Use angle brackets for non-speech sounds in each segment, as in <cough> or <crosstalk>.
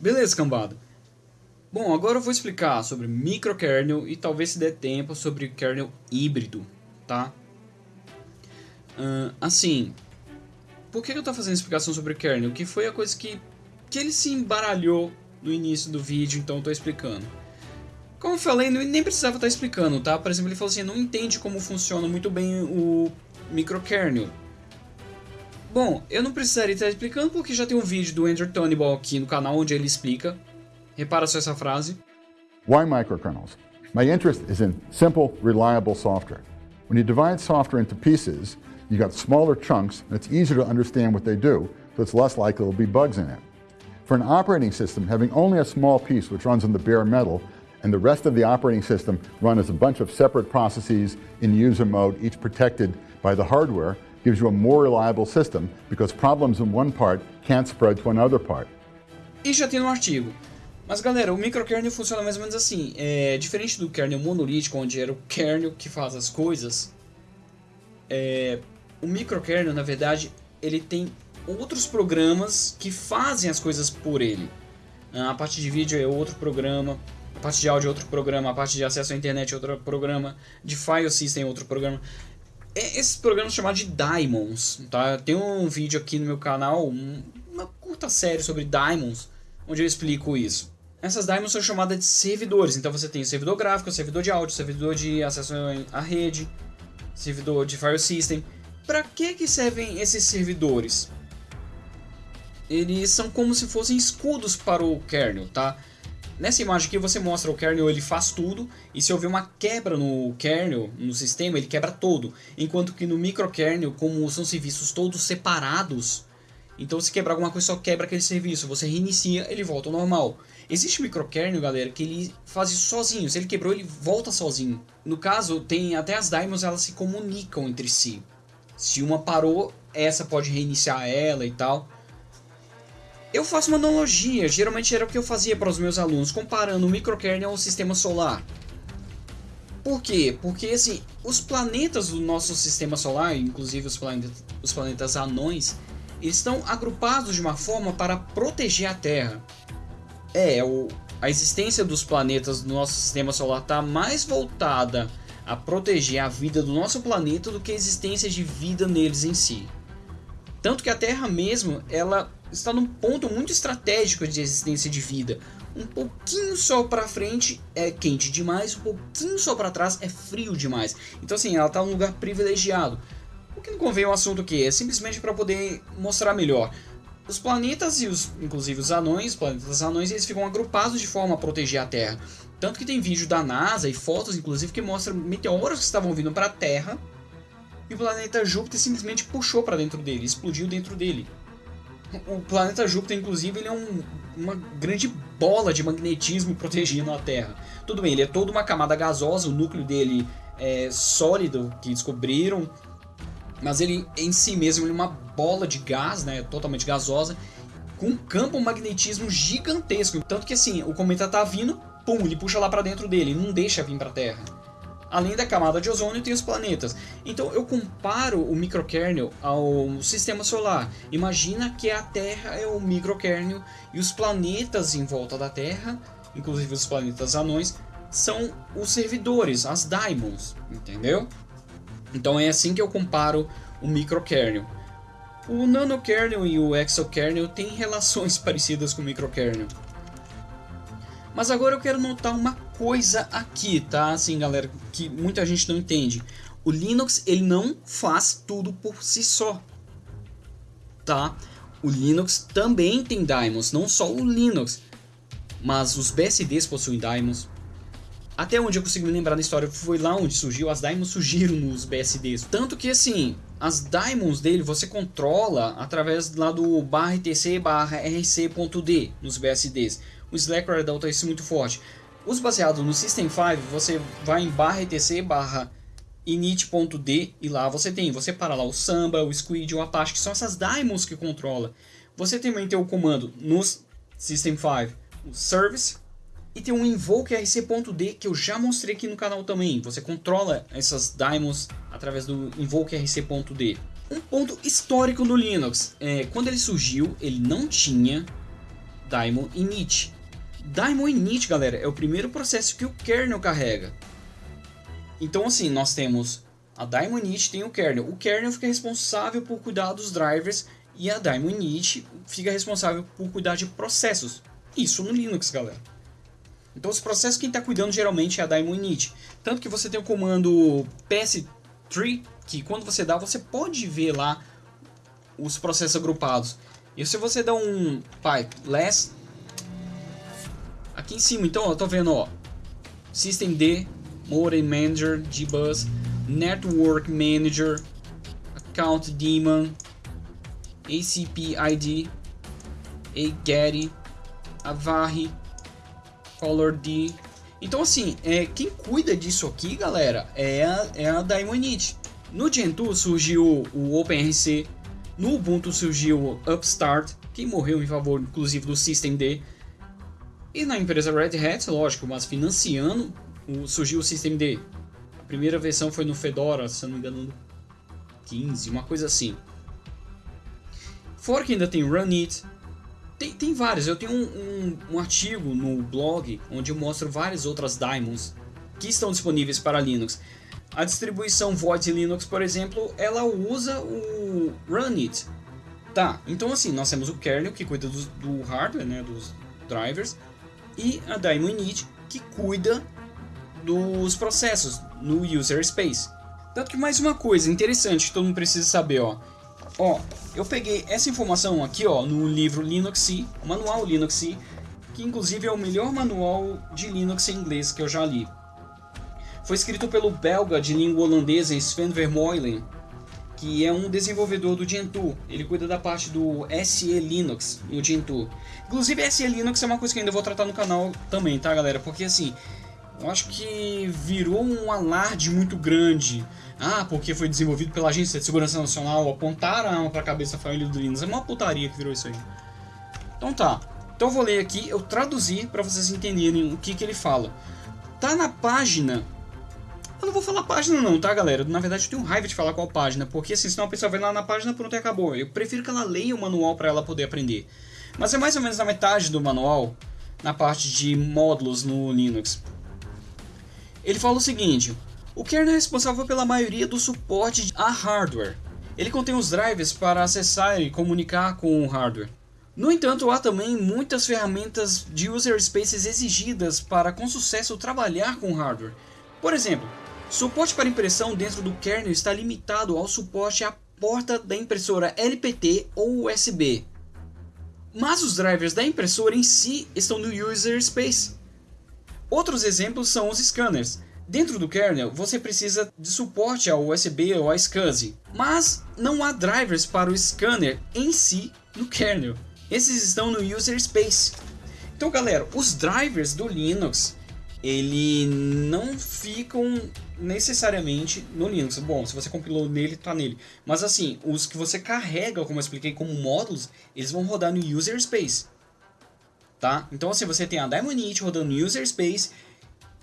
Beleza, cambada. Bom, agora eu vou explicar sobre microkernel e talvez se der tempo sobre kernel híbrido, tá? Uh, assim, por que eu estou fazendo explicação sobre kernel? Que foi a coisa que, que ele se embaralhou no início do vídeo, então eu estou explicando. Como eu falei, nem precisava estar explicando, tá? Por exemplo, ele falou assim, não entende como funciona muito bem o microkernel. Bom, eu não precisaria estar explicando porque já tem um vídeo do Andrew Tonyball aqui no canal onde ele explica. Repara só essa frase. Why microkernels? My interest is in simple, reliable software. When you divide software into pieces, you got smaller chunks and it's easier to understand what they do, so it's less likely there'll be bugs in it. For an operating system, having only a small piece which runs on the bare metal and the rest of the operating system run as a bunch of separate processes in user mode, each protected by the hardware, gives you a more reliable system because problems in one part can't spread to another part. E já tem no artigo. Mas galera, o microkernel funciona mais ou menos assim. É diferente do kernel monolítico, onde era o kernel que faz as coisas. É, o microkernel, na verdade, ele tem outros programas que fazem as coisas por ele. A parte de vídeo é outro programa, a parte de áudio é outro programa, a parte de acesso à internet é outro programa, de file system é outro programa. É esses programas chamados de daemons, tá? Tem um vídeo aqui no meu canal, uma curta série sobre daemons, onde eu explico isso. Essas daemons são chamadas de servidores, então você tem servidor gráfico, servidor de áudio, servidor de acesso à rede, servidor de file system. Para que que servem esses servidores? Eles são como se fossem escudos para o kernel, tá? Nessa imagem aqui você mostra o kernel, ele faz tudo, e se houver uma quebra no kernel, no sistema, ele quebra todo. Enquanto que no microkernel, como são serviços todos separados, então se quebrar alguma coisa só quebra aquele serviço, você reinicia, ele volta ao normal. Existe microkernel, galera, que ele faz isso sozinho, se ele quebrou ele volta sozinho. No caso, tem até as daimons, elas se comunicam entre si. Se uma parou, essa pode reiniciar ela e tal. Eu faço uma analogia, geralmente era o que eu fazia para os meus alunos, comparando o microkernel ao sistema solar. Por quê? Porque assim, os planetas do nosso sistema solar, inclusive os planetas, os planetas anões, estão agrupados de uma forma para proteger a Terra. É, o, a existência dos planetas do nosso sistema solar está mais voltada a proteger a vida do nosso planeta do que a existência de vida neles em si. Tanto que a Terra mesmo, ela está num ponto muito estratégico de existência de vida. Um pouquinho só para frente é quente demais, um pouquinho só para trás é frio demais. Então assim, ela está num lugar privilegiado. O que não convém o assunto aqui é simplesmente para poder mostrar melhor. Os planetas e os, inclusive os anões, planetas anões, eles ficam agrupados de forma a proteger a Terra. Tanto que tem vídeo da NASA e fotos, inclusive, que mostram meteoros que estavam vindo para a Terra e o planeta Júpiter simplesmente puxou para dentro dele, explodiu dentro dele. O planeta Júpiter, inclusive, ele é um, uma grande bola de magnetismo protegendo a Terra. Tudo bem, ele é toda uma camada gasosa, o núcleo dele é sólido, que descobriram, mas ele em si mesmo é uma bola de gás, né, totalmente gasosa, com um campo magnetismo gigantesco. Tanto que assim, o cometa tá vindo, pum, ele puxa lá para dentro dele, não deixa vir para a Terra. Além da camada de ozônio, tem os planetas. Então eu comparo o microkernel ao sistema solar. Imagina que a Terra é o microkernel e os planetas em volta da Terra, inclusive os planetas anões, são os servidores, as daimons, entendeu? Então é assim que eu comparo o microkernel. O nanokernel e o exokernel têm <laughs> relações parecidas com o microkernel. Mas agora eu quero notar uma coisa aqui, tá? Assim, galera, que muita gente não entende. O Linux, ele não faz tudo por si só, tá? O Linux também tem daemons, não só o Linux, mas os BSDs possuem daemons. Até onde eu consigo me lembrar da história, foi lá onde surgiu, as daemons surgiram nos BSDs. Tanto que assim, as daemons dele você controla através lá do barra etc barra rc.d nos BSDs o Slackware adota isso muito forte. Os baseados no System 5, você vai em barra etc barra init.d e lá você tem, você para lá o Samba, o Squid, o Apache, que são essas daemons que controla. Você também tem o comando no System 5, o Service, e tem um invoke rc.d que eu já mostrei aqui no canal também. Você controla essas daemons através do invoke rc.d. Um ponto histórico do Linux, é, quando ele surgiu, ele não tinha Daimon Init. Daimon Init, galera, é o primeiro processo que o kernel carrega. Então assim, nós temos a Daimon Init tem o kernel. O kernel fica responsável por cuidar dos drivers e a Daimon Init fica responsável por cuidar de processos. Isso no Linux, galera. Então os processos quem está cuidando geralmente é a Daimon Init. Tanto que você tem o comando ps3, que quando você dá, você pode ver lá os processos agrupados. E se você dá um pipe less, aqui em cima, então, eu tô vendo, ó, systemd, modem manager, gbus, network manager, account daemon, acp id, agetty, color d. Então assim, é, quem cuida disso aqui, galera, é a, é a Daimonite. No Gentoo surgiu o OpenRC, no Ubuntu surgiu o Upstart, que morreu em favor inclusive do Systemd. E na empresa Red Hat, lógico, mas financiando, surgiu o Systemd. A primeira versão foi no Fedora, se não me engano, no 15, uma coisa assim. Fora que ainda tem Runit, tem, tem vários. Eu tenho um, um, um, artigo no blog onde eu mostro várias outras daemons que estão disponíveis para Linux. A distribuição Void Linux, por exemplo, ela usa o Runit. Tá, então assim, nós temos o kernel que cuida do, do hardware, né, dos drivers, e a daemon init que cuida dos processos no user space. Tanto que mais uma coisa interessante que todo mundo precisa saber, ó. Ó, eu peguei essa informação aqui, ó, no livro Linux, manual Linux, que inclusive é o melhor manual de Linux em inglês que eu já li. Foi escrito pelo belga de língua holandesa Sven Vermeulen, que é um desenvolvedor do Gentoo. Ele cuida da parte do SE Linux no Gentoo. Inclusive, SE Linux é uma coisa que ainda vou tratar no canal também, tá, galera? Porque assim, eu acho que virou um alarde muito grande ah, porque foi desenvolvido pela Agência de Segurança Nacional, apontaram a arma pra cabeça da família do Linux. É uma putaria que virou isso aí. Então tá. Então eu vou ler aqui, eu traduzi para vocês entenderem o que, que ele fala. Tá na página... Eu não vou falar página não, tá galera? Na verdade eu tenho raiva de falar qual página, porque assim, senão a pessoa vai lá na página pronto e acabou. Eu prefiro que ela leia o manual para ela poder aprender. Mas é mais ou menos na metade do manual, na parte de módulos no Linux. Ele fala o seguinte, o kernel é responsável pela maioria do suporte a hardware. Ele contém os drivers para acessar e comunicar com o hardware. No entanto, há também muitas ferramentas de user spaces exigidas para com sucesso trabalhar com hardware. Por exemplo, suporte para impressão dentro do kernel está limitado ao suporte à porta da impressora LPT ou USB. Mas os drivers da impressora em si estão no user space. Outros exemplos são os scanners, Dentro do kernel, você precisa de suporte ao USB ou a SCSI, mas não há drivers para o scanner em si no kernel. Esses estão no user space. Então, galera, os drivers do Linux, ele não ficam necessariamente no Linux. Bom, se você compilou nele, tá nele. Mas assim, os que você carrega, como eu expliquei, como módulos, eles vão rodar no user space. Tá? Então assim, você tem a Daemon Init rodando no user space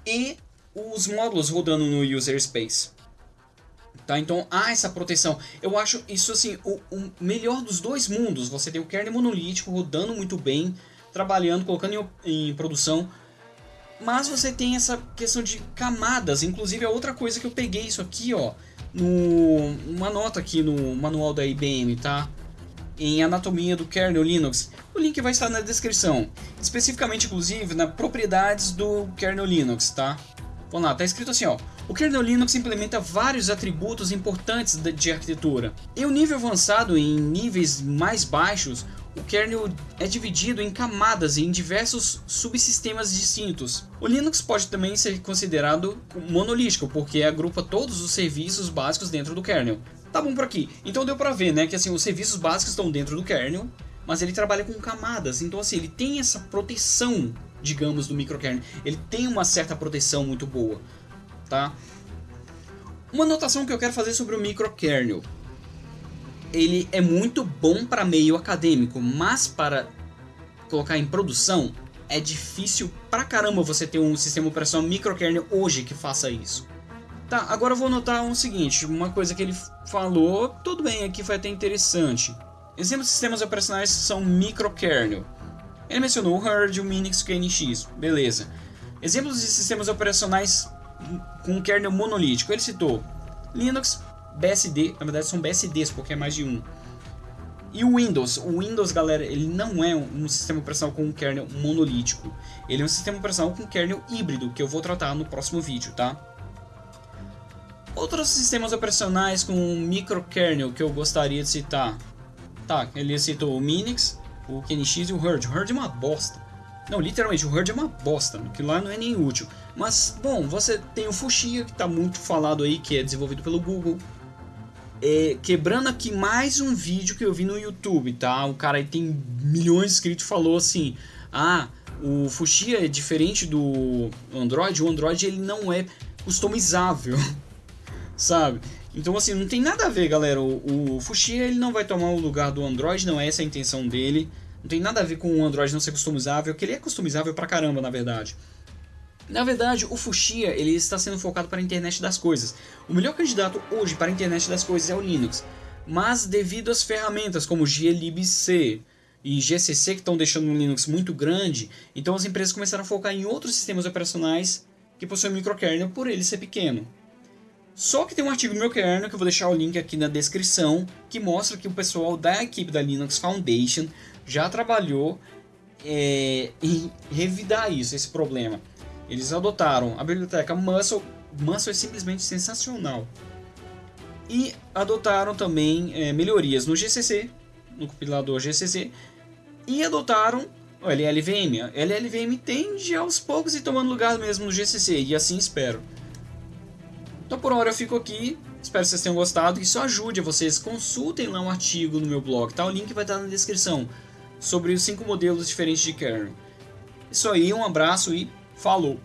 e os módulos rodando no user space. Tá? Então há essa proteção. Eu acho isso assim o, o, melhor dos dois mundos. Você tem o kernel monolítico rodando muito bem, trabalhando, colocando em, em produção. Mas você tem essa questão de camadas. Inclusive a outra coisa que eu peguei isso aqui, ó, no uma nota aqui no manual da IBM, tá? Em anatomia do kernel Linux. O link vai estar na descrição. Especificamente, inclusive, na propriedades do kernel Linux, tá? Vamos lá, tá escrito assim, ó. O kernel Linux implementa vários atributos importantes de arquitetura. Em um nível avançado, em níveis mais baixos, o kernel é dividido em camadas e em diversos subsistemas distintos. O Linux pode também ser considerado monolítico, porque agrupa todos os serviços básicos dentro do kernel. Tá bom por aqui. Então deu pra ver, né, que assim, os serviços básicos estão dentro do kernel, mas ele trabalha com camadas, então assim, ele tem essa proteção digamos, do microkernel. Ele tem uma certa proteção muito boa, tá? Uma anotação que eu quero fazer sobre o microkernel. Ele é muito bom para meio acadêmico, mas para colocar em produção é difícil pra caramba você ter um sistema operacional microkernel hoje que faça isso. Tá, agora eu vou notar o um seguinte, uma coisa que ele falou, tudo bem, aqui foi até interessante. Exemplos de sistemas operacionais são microkernel. Ele mencionou o Herd, o Minix, o KNX, beleza. Exemplos de sistemas operacionais com kernel monolítico, ele citou Linux, BSD, na verdade são BSDs porque é mais de um. E o Windows, o Windows, galera, ele não é um sistema operacional com um kernel monolítico. Ele é um sistema operacional com kernel híbrido, que eu vou tratar no próximo vídeo, tá? Outros sistemas operacionais com microkernel que eu gostaria de citar. Tá, ele citou o Minix, o KNX e o Herd. O Herd é uma bosta. Não, literalmente, o Herd é uma bosta, que lá não é nem útil. Mas, bom, você tem o Fuchsia, que está muito falado aí, que é desenvolvido pelo Google. É, quebrando aqui mais um vídeo que eu vi no YouTube, tá? O cara aí tem milhões de inscritos falou assim: Ah, o Fuchsia é diferente do Android. O Android ele não é customizável. <laughs> sabe? Então assim, não tem nada a ver, galera. O, o Fuchsia ele não vai tomar o lugar do Android, não é essa a intenção dele. Não tem nada a ver com o Android não ser customizável, que ele é customizável pra caramba, na verdade. Na verdade, o Fuchsia ele está sendo focado para a internet das coisas. O melhor candidato hoje para a internet das coisas é o Linux. Mas devido às ferramentas como glibc e GCC que estão deixando o Linux muito grande, então as empresas começaram a focar em outros sistemas operacionais que possuem microkernel por ele ser pequeno. Só que tem um artigo no meu kernel, que eu vou deixar o link aqui na descrição, que mostra que o pessoal da equipe da Linux Foundation já trabalhou é, em revidar isso, esse problema. Eles adotaram a biblioteca Muscle, Muscle é simplesmente sensacional. E adotaram também é, melhorias no GCC, no compilador GCC, e adotaram o LLVM. A LLVM tende aos poucos ir tomando lugar mesmo no GCC, e assim espero. Então por hora eu fico aqui, espero que vocês tenham gostado, que isso ajude vocês, consultem lá um artigo no meu blog, tá? o link vai estar na descrição, sobre os cinco modelos diferentes de kernel. Isso aí, um abraço e Falou!